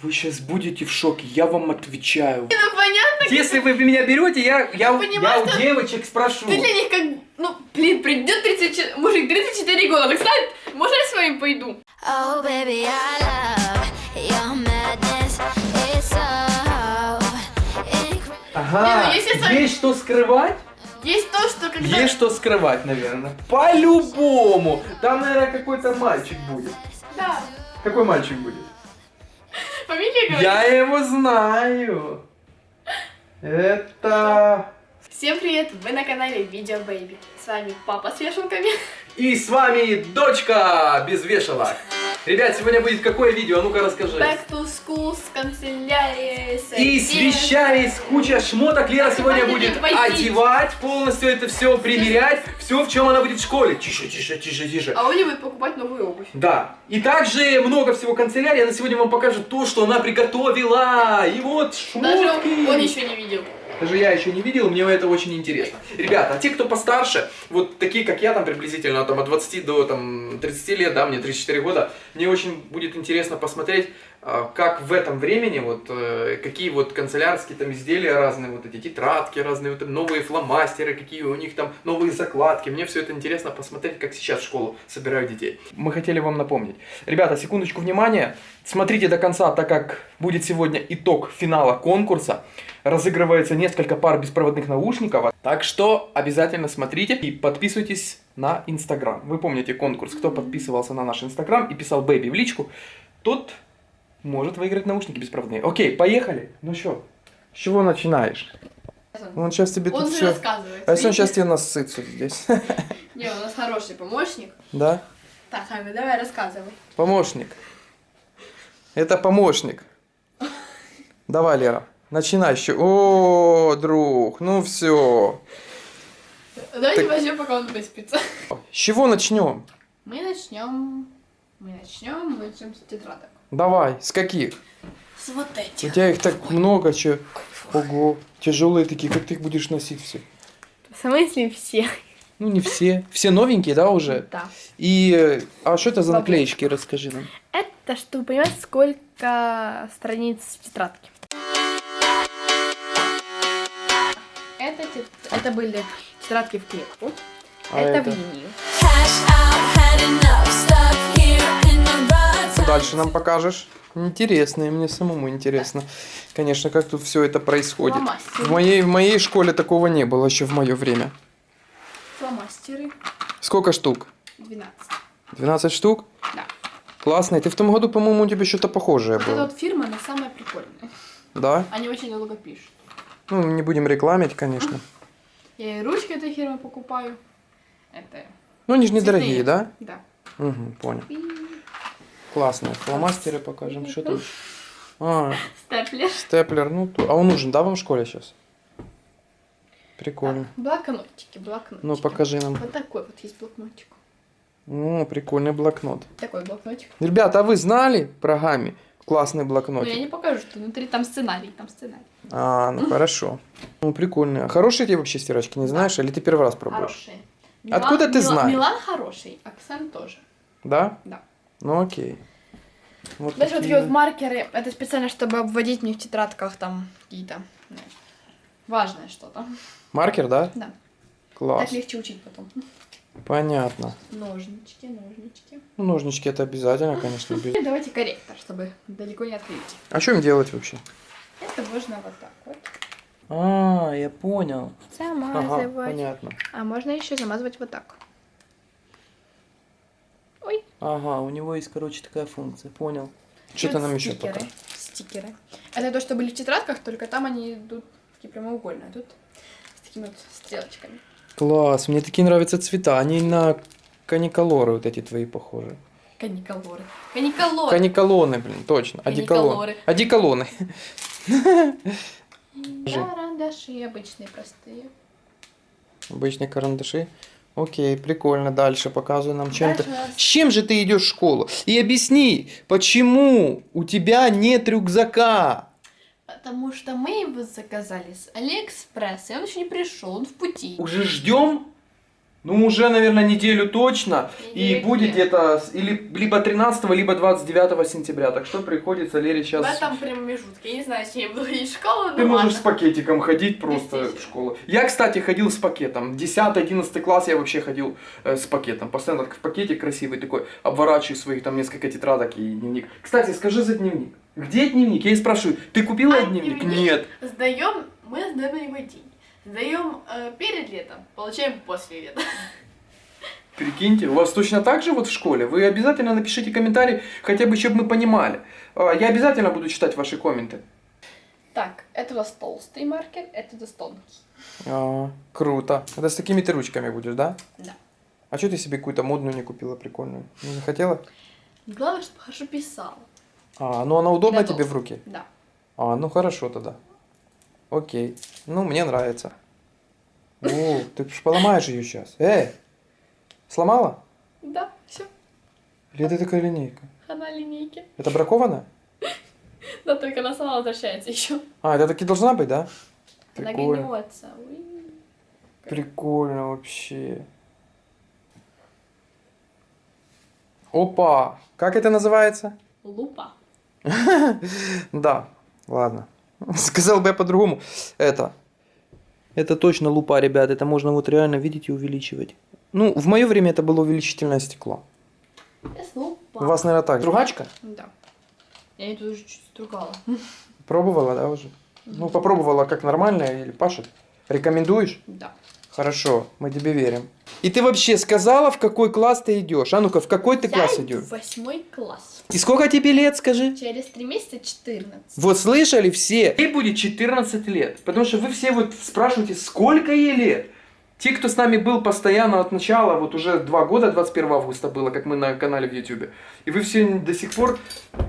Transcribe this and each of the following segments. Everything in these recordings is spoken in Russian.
Вы сейчас будете в шоке, я вам отвечаю. Ну понятно, Если вы меня берете, я, я, я у девочек спрошу. ты для них как... Ну, блин, придет 34... Мужик, 34 года, так сказать, можно я с вами пойду? Oh, baby, I love your madness. It's so. Ага, Не, ну, если есть что скрывать? Есть то, что когда... Есть что скрывать, наверное. По-любому. Там, наверное, какой-то мальчик будет. Да. Какой мальчик будет? Фамилия говорит. Я его знаю. Это... Всем привет, вы на канале Видео Бэйби. С вами папа с вешалками. И с вами дочка без вешалок. Ребят, сегодня будет какое видео? А ну-ка расскажи. Back to school с канцелярией. с И с вещами, с кучей шмоток Лера сегодня будет возить. одевать, полностью это все примерять, все, в чем она будет в школе. Тише, тише, тише, тише. А Оля будет покупать новую обувь. Да. И также много всего канцелярии. Она сегодня вам покажет то, что она приготовила. И вот шмотки. Даже он еще не видел. Даже я еще не видел, мне это очень интересно. Ребята, а те, кто постарше, вот такие, как я, там приблизительно там, от 20 до там, 30 лет, да, мне 34 года, мне очень будет интересно посмотреть, а, как в этом времени, вот, э, какие вот канцелярские там изделия разные, вот эти тетрадки разные, вот, новые фломастеры, какие у них там новые закладки. Мне все это интересно посмотреть, как сейчас в школу собирают детей. Мы хотели вам напомнить. Ребята, секундочку внимания. Смотрите до конца, так как будет сегодня итог финала конкурса. Разыгрывается несколько пар беспроводных наушников. Так что обязательно смотрите и подписывайтесь на Инстаграм. Вы помните конкурс, кто подписывался на наш Инстаграм и писал «Бэби» в личку, тот может выиграть наушники беспроводные. Окей, поехали. Ну что, с чего начинаешь? Он сейчас тебе Он тут же все... рассказывает. А если он сейчас тебе насыт здесь? Не, у нас хороший помощник. Да? Так, Ами, давай рассказывай. Помощник. Это помощник. Давай, Лера, начинай еще. О, друг, ну все. Давайте Так- возьмем, пока он выспится. С чего начнем? Мы начнем... Мы начнем, мы начнем с тетрадок. Давай, с каких? С вот У этих. тебя их так много, че. Ого, тяжелые такие, как ты их будешь носить все? В смысле все? Ну, не все. Все новенькие, да, уже? Да. И, а что это за наклеечки, расскажи нам. Это, чтобы понимать, сколько страниц в тетрадке. Это, это были тетрадки в клетку. А это, это? в линию. Cash out, had enough, stuck here in the rut. Что дальше нам покажешь? Интересно, и мне самому интересно. Конечно, как тут все это происходит. Фломастеры. В моей, в моей школе такого не было еще в мое время. Фломастеры. Сколько штук? 12. 12 штук? Да. Классно. И ты в том году, по-моему, у тебя что-то похожее Вот эта было. вот фирма, она самая прикольная. Да? Они очень долго пишут. Ну, не будем рекламить, конечно. Я и ручки этой фирмы покупаю. Это... Ну, они же недорогие, да? Да. Угу, понял. И Классно. Фломастеры покажем. Что тут? А, степлер. степлер. Ну, а он нужен, да, вам в школе сейчас? Прикольно. Блокнотики, блокнотики. Ну, покажи нам. Вот такой вот есть блокнотик. О, прикольный блокнот. Такой блокнотик. Ребята, а вы знали про Гами? Классный Но блокнотик. я не покажу, что внутри там сценарий, там сценарий. А, ну хорошо. Ну, прикольно. Хорошие тебе вообще стирачки, не знаешь? Или ты первый раз пробуешь? Хорошие. Откуда ты знаешь? Милан хороший, Оксан тоже. Да? Да. Ну окей. Вот Знаешь, вот такие такие вот маркеры, это специально, чтобы обводить мне в тетрадках там какие-то важное что-то. Маркер, да? Да. Класс. Так легче учить потом. Понятно. Ножнички, ножнички. Ну, ножнички это обязательно, конечно. без- давайте корректор, чтобы далеко не отходить. А что им делать вообще? Это можно вот так вот. А, я понял. Ага, Замазывать. понятно. а можно еще замазывать вот так. Ой. Ага, у него есть, короче, такая функция. Понял. Что ты Вот нам еще пока? Стикеры. Это то, что были в тетрадках, только там они идут такие прямоугольные, а тут с такими вот стрелочками. Класс, мне такие нравятся цвета. Они на каниколоры вот эти твои похожи. Каниколоры. Каниколоры. Каниколоны, блин, точно. Одеколон. Каниколоры. Одеколоны. Карандаши обычные, простые. Обычные карандаши. Окей, прикольно. Дальше показывай нам чем-то. С чем же ты идешь в школу? И объясни, почему у тебя нет рюкзака? Потому что мы его заказали с Алиэкспресса, и он еще не пришел, он в пути. Уже ждем? Ну, уже, наверное, неделю точно. И Недели будет где-то или, либо 13, либо 29 сентября. Так что приходится Лере сейчас... В этом промежутке. Я не знаю, с я буду ходить в школу, Ты но можешь ладно. с пакетиком ходить просто в школу. Я, кстати, ходил с пакетом. 10-11 класс я вообще ходил э, с пакетом. Постоянно в пакетик красивый такой, обворачиваю своих там несколько тетрадок и дневник. Кстати, скажи за дневник. Где дневник? Я и спрашиваю, ты купила А, дневник? дневник? Нет. Сдаем, мы сдаем его день. Сдаем э, перед летом, получаем после лета. Прикиньте, у вас точно так же вот в школе? Вы обязательно напишите комментарий, хотя бы, чтобы мы понимали. А, Я обязательно буду читать ваши комменты. Так, это у нас толстый маркер, это у нас тонкий. А, круто. Это с такими ты ручками будешь, да? Да. А что ты себе какую-то модную не купила, прикольную? Не захотела? Главное, чтобы хорошо писал. А, ну она удобна тебе в руке? Да. А, ну хорошо тогда. Окей. Ну, мне нравится. О, ты ж поломаешь ее сейчас. Эй! Сломала? Да, все, Или это такая линейка? она линейки. Это бракованная? Да, только она сама возвращается еще. А, это таки должна быть, да? Она Прикольно. гнется. Уи. Прикольно вообще. Опа! Как это называется? Лупа. Да, ладно. Сказал бы я по-другому. Это. Это точно лупа, ребят. Это можно вот реально видеть и увеличивать. Ну, в мое время это было увеличительное стекло. Это. У вас, наверное, так. Другачка? Да. Я ее тут уже чуть стругала. Пробовала, да, уже? Ну, попробовала как нормальная или пашет? Рекомендуешь? Да. Хорошо, мы тебе верим. И ты вообще сказала, в какой класс ты идешь? А ну-ка, в какой ты Я класс идешь? в восьмой класс. И сколько тебе лет, скажи? Через три месяца 14. Вот слышали все? Ей будет 14 лет. Потому что вы все вот спрашиваете, сколько ей лет? Те, кто с нами был постоянно от начала, вот уже два года, 21 августа было, как мы на канале в YouTube. И вы все до сих пор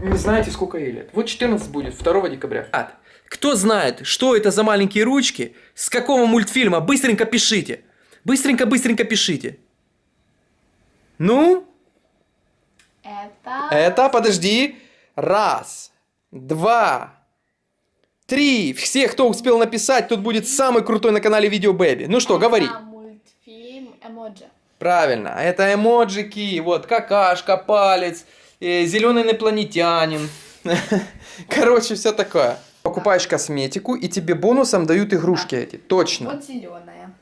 не знаете, сколько ей лет. Вот 14 будет, 2 декабря. Кто знает, что это за маленькие ручки, с какого мультфильма, быстренько пишите. Быстренько-быстренько пишите. Ну, Это... это, подожди. Раз, два, три. Все, кто успел написать, тут будет самый крутой на канале Видео Бэби. Ну что, говори. Это мультфильм Эмоджи. Правильно, это эмоджики, вот какашка, палец, зеленый инопланетянин. Короче, все такое. Покупаешь косметику, и тебе бонусом дают игрушки эти. Точно. Вот зеленая.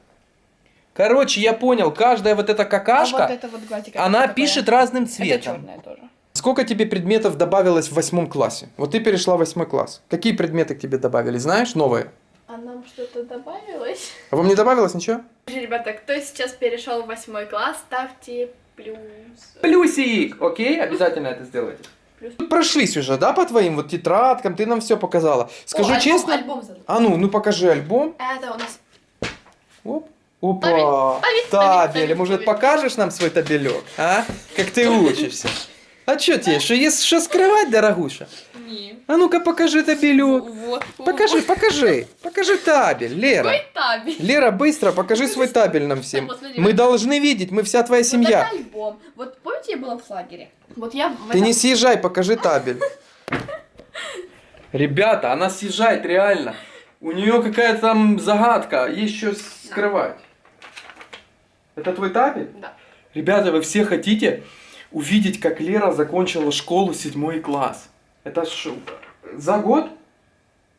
Короче, я понял, каждая вот эта А какашка, вот это вот гладика. она такая. пишет разным Это цветом. черная тоже. Сколько тебе предметов добавилось в восьмом классе? Вот ты перешла в восьмой класс. Какие предметы к тебе добавили, знаешь, новые? А нам что-то добавилось? А вам не добавилось ничего? Ребята, кто сейчас перешел в восьмой класс, ставьте плюс. Плюсик! Окей, обязательно это сделайте. Плюс. Прошлись уже, да, по твоим вот тетрадкам, ты нам все показала. Скажу О, альбом, честно. Альбом. А ну, ну покажи альбом. Это у нас Оп. Опа, Табель, табель, табель. табель, Может, покажешь нам свой табелек, а? Как ты учишься. А что тебе, что есть что скрывать, дорогуша? не. А ну-ка покажи табелек. Вот. Покажи, покажи. Покажи табель, Лера. Какой табель? Лера, быстро покажи свой табель нам всем. Вот смотри, Мы вот. должны видеть, мы вся твоя Вот семья. это альбом. Вот помните, я была в лагере? Вот я в Ты не съезжай, покажи табель. Ребята, она съезжает реально. У нее какая-то там загадка, есть что скрывать. Это твой табель? Да. Ребята, вы все хотите увидеть, как Лера закончила школу седьмой класс? Это что, за год?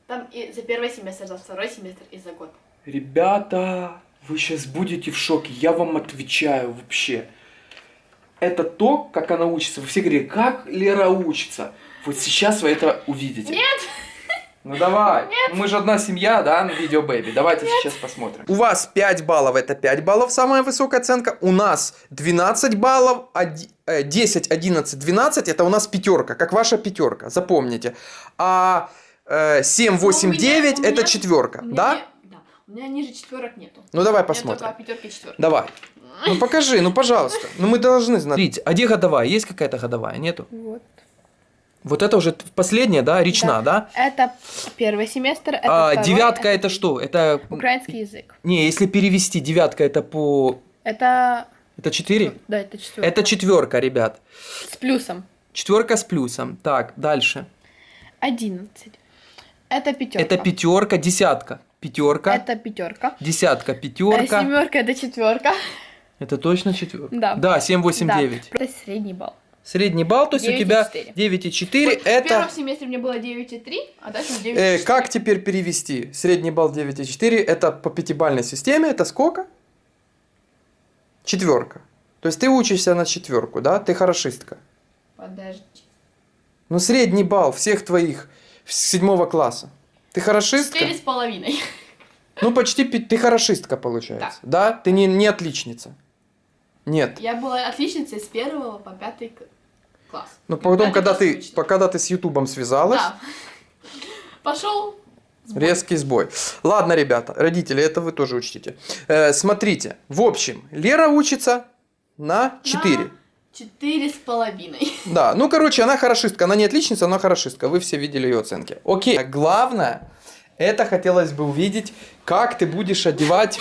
Там и за первый семестр, за второй семестр и за год. Ребята, вы сейчас будете в шоке, я вам отвечаю вообще. Это то, как она учится. Вы все говорите, как Лера учится. Вот сейчас вы это увидите. Нет! Ну давай. Мы же одна семья, да, на видео Бэби. Давайте сейчас посмотрим. У вас 5 баллов, это 5 баллов, самая высокая оценка. У нас 12 баллов, оди- э, 10, 11, 12, это у нас пятерка, как ваша пятерка, запомните. А э, 7, 8, Ну, у меня- 9 у это четверка, У да? У меня ниже четверок нету. Ну давай У меня посмотрим. четверки. Давай. Ну покажи, ну пожалуйста. Ну мы должны знать. Смотрите, а где годовая? Есть какая-то годовая? Нету? Вот. Вот это уже последняя, да, речна, да? Это первый семестр, это А, второй, девятка это что? Это... Украинский язык. Не, если перевести, девятка это по... Это... Это 4? Да, это четверка. Это четверка, ребят. С плюсом. Четверка с плюсом. Так, дальше. Одиннадцать. Это пятерка. Это пятерка, десятка. Пятерка, Это пятерка. десятка, пятерка. Семерка это четверка. Это точно четверка? Да. Да, 7, 8, Да, 9. Это средний балл. Средний балл, то есть у 9,4. тебя 9,4 Вот В это... первом семестре мне было 9,3, а дальше 9,4. Э, как теперь перевести? Средний балл 9,4 это по пятибалльной системе, это сколько? Четверка. То есть ты учишься на четверку, да? Ты хорошистка. Подожди. Ну, средний балл всех твоих седьмого класса. Ты хорошистка? Четыре с половиной. Ну, почти ты хорошистка, получается. Да? Ты не, не отличница. Нет. Я была отличницей с первого по пятый класс. Но потом, когда ты, точно. по- когда ты с Ютубом связалась, Да. Пошел. резкий сбой. Ладно, ребята, родители, это вы тоже учтите. Э, смотрите, в общем, Лера учится на 4. Четыре с половиной. Да, ну, короче, она хорошистка. Она не отличница, она хорошистка. Вы все видели ее оценки. Окей. Главное, это хотелось бы увидеть, как ты будешь одевать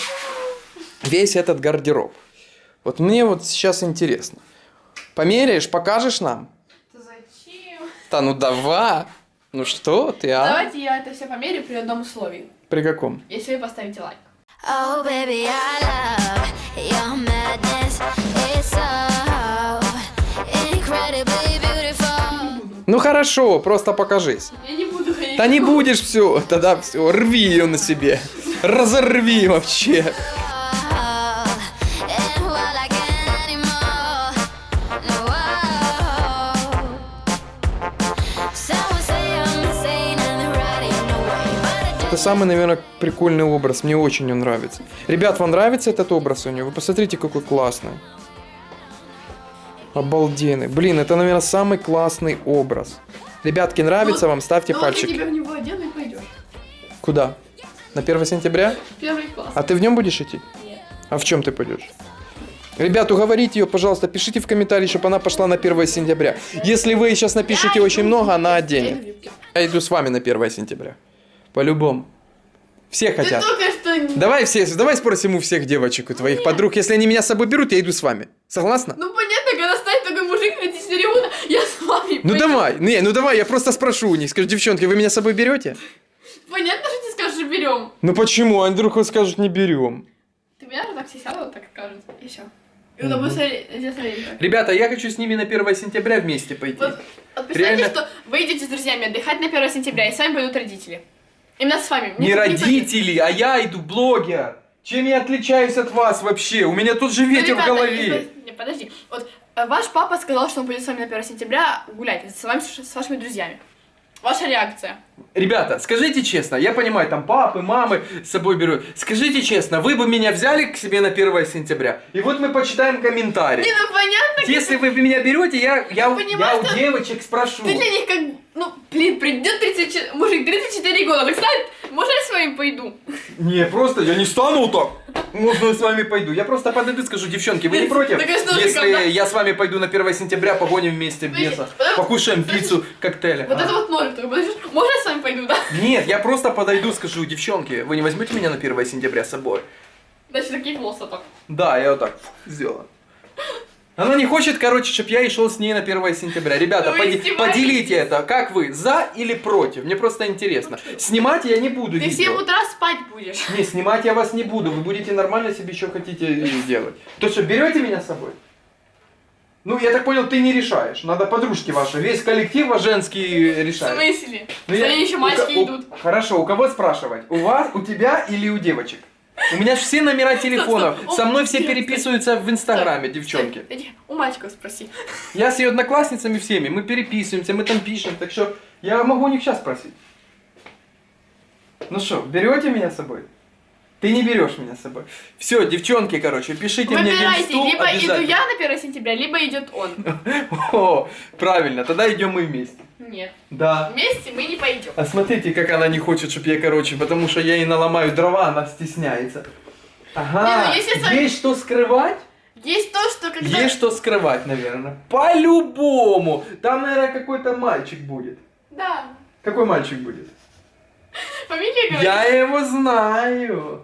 весь этот гардероб. Вот мне вот сейчас интересно. Померяешь, покажешь нам? Зачем? Да ну давай. Ну что ты, а? Давайте я это все померю при одном условии. При каком? Если вы поставите лайк. Oh, baby, I love your madness. It's so incredibly beautiful. Ну хорошо, просто покажись. Я не буду ходить. Да не будешь все, тогда все, рви ее на себе. Разорви вообще. Это самый, наверное, прикольный образ. Мне очень он нравится. Ребят, вам нравится этот образ у него? Вы посмотрите, какой классный. Обалденный. Блин, это, наверное, самый классный образ. Ребятки, нравится Ну, вам? Ставьте Ну, вот я пальчик. тебя в него одену и пойдешь. Куда? На 1 сентября? Первый класс. А ты в нем будешь идти? Нет. А в чем ты пойдешь? Ребят, уговорите ее, пожалуйста, пишите в комментарии, чтобы она пошла на 1 сентября. Если вы сейчас напишите Я очень много, она оденет. Я иду с вами на 1 сентября. По-любому. Все Ты хотят. только что... не- Давай все, давай спросим у всех девочек, у твоих подруг. Если они меня с собой берут, я иду с вами. Согласна? Ну понятно, когда станет такой мужик на 24 года, я с вами Ну пойду. давай, не, ну давай, я просто спрошу у них. Скажу, девчонки, вы меня с собой берете? Понятно, что ты скажешь, берем. Ну почему? А вдруг скажут, не берем. Ты меня же так села, вот так скажет. И все. Смотрели. Ребята, я хочу с ними на 1 сентября вместе пойти. Вот, вот представьте, Реально? что вы идете с друзьями отдыхать на 1 сентября, и с вами пойдут родители. Именно с вами. Не Никак родители, а я иду блогер. Чем я отличаюсь от вас вообще? У меня тут же Ну, ветер в ребята, голове. если- Не, подожди. Вот э, ваш папа сказал, что он пойдет с вами на 1 сентября гулять с вами, с вашими друзьями. Ваша реакция. Ребята, скажите честно, я понимаю, там папы, мамы с собой берут. Скажите честно, вы бы меня взяли к себе на 1 сентября? И вот мы почитаем комментарии. Не, ну понятно, Если вы меня берете, я, я, я у девочек спрошу. ты для них как... Ну, блин, придет 34... Мужик, 34 года, так станет, можно я с вами пойду? Не, просто я не стану так. Можно я с вами пойду. Я просто подойду и скажу, девчонки, вы не против? Если я с вами пойду на 1 сентября, погоним вместе беса, покушаем пиццу, коктейли. Вот А. это вот ноль, можно я с вами пойду, да? Нет, я просто подойду, скажу, девчонки, вы не возьмете меня на 1 сентября с собой? Значит, такие волосы так. Да, я вот так сделаю. Она не хочет, короче, чтобы я и шел с ней на 1 сентября. Ребята, Вы поди- поделите это. Как вы, за или против? Мне просто интересно. Снимать я не буду Ты в видео. 7 утра спать будешь. Не, снимать я вас не буду. Вы будете нормально себе что хотите и делать. То что, берете меня с собой? Ну, я так понял, ты не решаешь. Надо подружки ваши. Весь коллектив ваш женский В решает. смысле? Ну, я- Смотри, еще мальчики у- идут. Хорошо, у кого спрашивать? У вас, у тебя или у девочек? У меня все номера телефонов. Со мной все переписываются в инстаграме, девчонки. У мальчиков спроси. Я с ее одноклассницами всеми, мы переписываемся, мы там пишем, так что я могу у них сейчас спросить. Ну что, берете меня с собой? Ты не берешь меня с собой. Все, девчонки, короче, пишите мне в Выбирайте, либо иду я на 1 сентября, либо идет он. О, правильно, тогда идем мы вместе. Нет. Да. Вместе мы не пойдем. А смотрите, как она не хочет, чтобы я, короче, потому что я ей наломаю дрова, она стесняется. Ага, Не, ну, сами- есть что скрывать? Есть то, что когда... Есть что скрывать, наверное. По-любому. Там, наверное, какой-то мальчик будет. Да. Какой мальчик будет? Фамилия говорит. Я его знаю.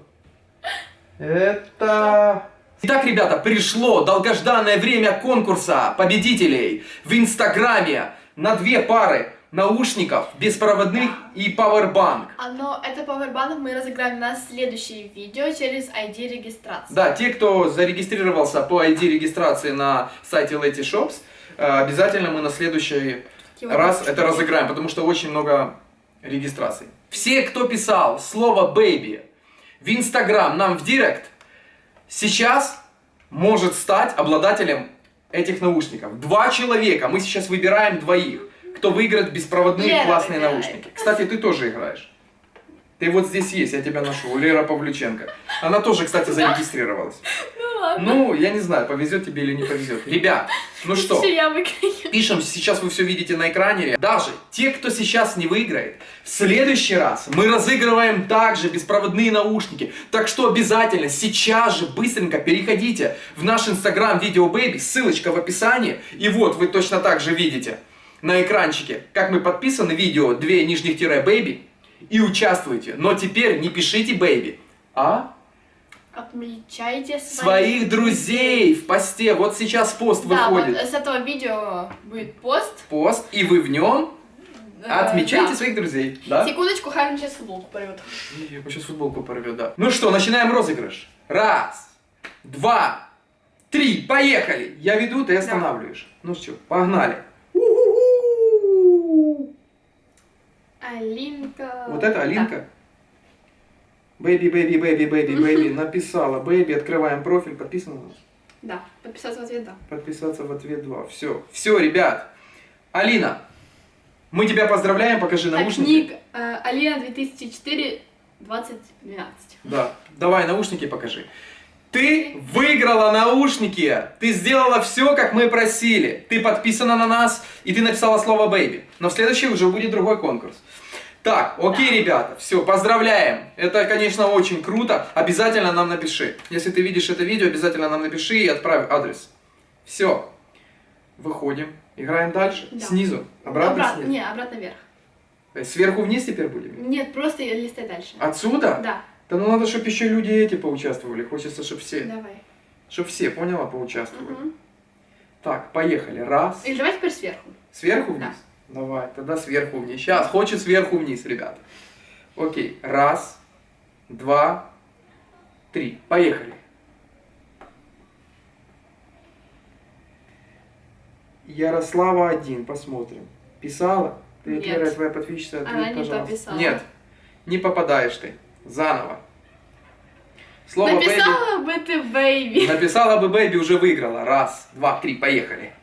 Это... Итак, ребята, пришло долгожданное время конкурса победителей в Инстаграме на две пары наушников беспроводных и Powerbank. А, но это пауэрбанк мы разыграем на следующее видео через ID регистрации. Да, те, кто зарегистрировался по ID регистрации на сайте Leti Shops, э, обязательно мы на следующий вот раз это разыграем, потому что очень много регистраций. Все, кто писал слово baby в Инстаграм нам в Директ, сейчас может стать обладателем этих наушников. Два человека, мы сейчас выбираем двоих, кто выиграет беспроводные Лера классные выбирает. наушники. Кстати, ты тоже играешь. Ты вот здесь есть, я тебя нашел, Лера Павлюченко. Она тоже, кстати, зарегистрировалась. Ну ладно. Ну, я не знаю, повезет тебе или не повезет. Ребят, ну что? Пишем, сейчас вы все видите на экране. Даже те, кто сейчас не выиграет, в следующий раз мы разыгрываем также беспроводные наушники. Так что обязательно сейчас же быстренько переходите в наш инстаграм Видео Baby, ссылочка в описании. И вот вы точно так же видите на экранчике, как мы подписаны видео две нижних тире Baby и участвуйте. Но теперь не пишите Baby, а Отмечайте своих, своих друзей в посте. Вот сейчас пост Да, вот выходит. с этого видео будет пост. Пост, и вы в нем Э, Отмечайте да. своих друзей, да? Секундочку, Харин сейчас футболку порвет. Я сейчас футболку порвет, да. Ну что, начинаем розыгрыш. Раз, два, три, поехали. Я веду, ты останавливаешь. Ну что, погнали. Алинка. Вот это Алинка. Baby, baby, baby, baby, baby. Написала. Baby, открываем профиль. Подписано у нас? Да, подписаться в ответ, да. Подписаться в ответ 2. Все. Все, ребят. Алина, мы тебя поздравляем. Покажи наушники. ник э, Алина 2004 2012. Да, давай наушники покажи. Ты выиграла наушники! Ты сделала все, как мы просили. Ты подписана на нас, и ты написала слово «baby». Но в следующий уже будет другой конкурс. Так, окей, ребята, все, поздравляем. Это, конечно, очень круто. Обязательно нам напиши. Если ты видишь это видео, обязательно нам напиши и отправь адрес. Все. Выходим. Играем дальше. Да. Снизу. Обратно Обратно, снизу. не, обратно вверх. Э, Сверху вниз теперь будем? Нет, просто листай дальше. Отсюда? Да, Да ну надо, чтобы еще люди эти поучаствовали. Хочется, чтобы все, давай. чтобы все, поняла, поучаствовали. Мгм. Так, поехали. Раз. Или давай теперь сверху. Сверху вниз? Давай, тогда сверху вниз. Сейчас, хочет сверху вниз, ребята. Окей. Раз, два, три. Поехали. Ярослава один, посмотрим. Писала? Ты, Нет. первая твоя подписчица, ответь, Она не пожалуйста. пописала. Нет, не попадаешь ты. Заново. Слово «baby». Написала бы ты baby. Написала бы baby, уже выиграла. Раз, два, три, поехали.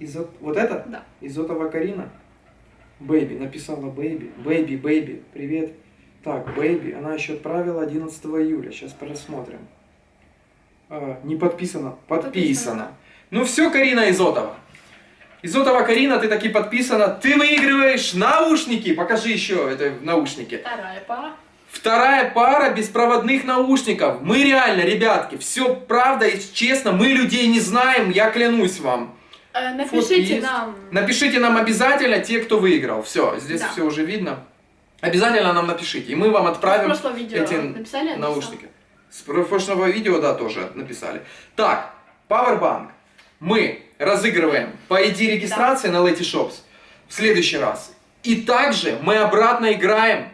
Изот... Вот это? Да. Изотова Карина? Baby, написала baby. Baby, baby, привет. Так, baby, она еще отправила 11 июля. Сейчас просмотрим. А, не подписано. Подписано. Подписано. Ну все, Карина Изотова. Изотова Карина, ты таки подписана. Ты выигрываешь наушники. Покажи еще это наушники. Вторая пара. Вторая пара беспроводных наушников. Мы реально, ребятки, все правда и честно, мы людей не знаем, я клянусь вам. Э, Напишите есть? нам. Напишите нам обязательно те, кто выиграл. Все, здесь Да. все уже видно. Обязательно нам напишите, и мы вам В отправим прошлом видео эти написали? написал? наушники. С про- прошлого видео, да, тоже написали. Так, Powerbank мы разыгрываем по ID регистрации на Leti Shops в следующий раз. И также мы обратно играем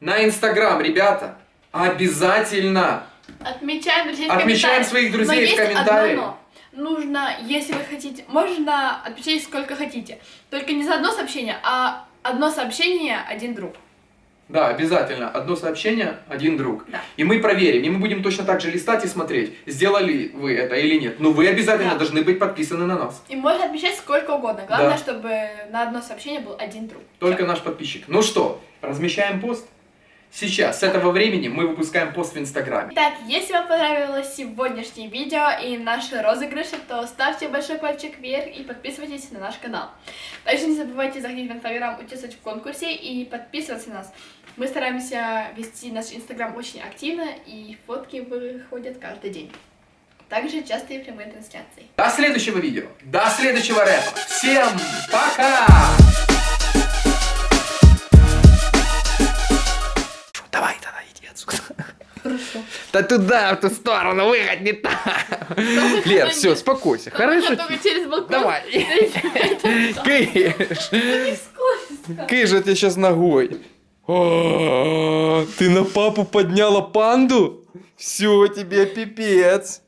на Инстаграм, ребята. Обязательно. Отмечаем друзей в Отмечаем комментариях. своих друзей в комментариях. Нужно, если вы хотите, можно отмечать сколько хотите. Только не за одно сообщение, а одно сообщение, один друг. Да, обязательно. Одно сообщение, один друг. Да. И мы проверим, и мы будем точно так же листать и смотреть, сделали вы это или нет. Но вы обязательно Да. должны быть подписаны на нас. И можно отмечать сколько угодно. Главное, Да. чтобы на одно сообщение был один друг. Только наш подписчик. Ну что, размещаем пост? Сейчас, с этого времени мы выпускаем пост в Инстаграме. Итак, если вам понравилось сегодняшнее видео и наши розыгрыши, то ставьте большой пальчик вверх и подписывайтесь на наш канал. Также не забывайте заходить в Инстаграм, участвовать в конкурсе и подписываться на нас. Мы стараемся вести наш Инстаграм очень активно и фотки выходят каждый день. Также частые прямые трансляции. До следующего видео, до следующего рэпа. Всем пока! Да туда, в ту сторону, выходь не так. Лер, все, успокойся, хорошо? Через балкон. Давай. Кыш. Кыш, я тебе сейчас ногой. О, Ты на папу подняла панду? Все, тебе пипец.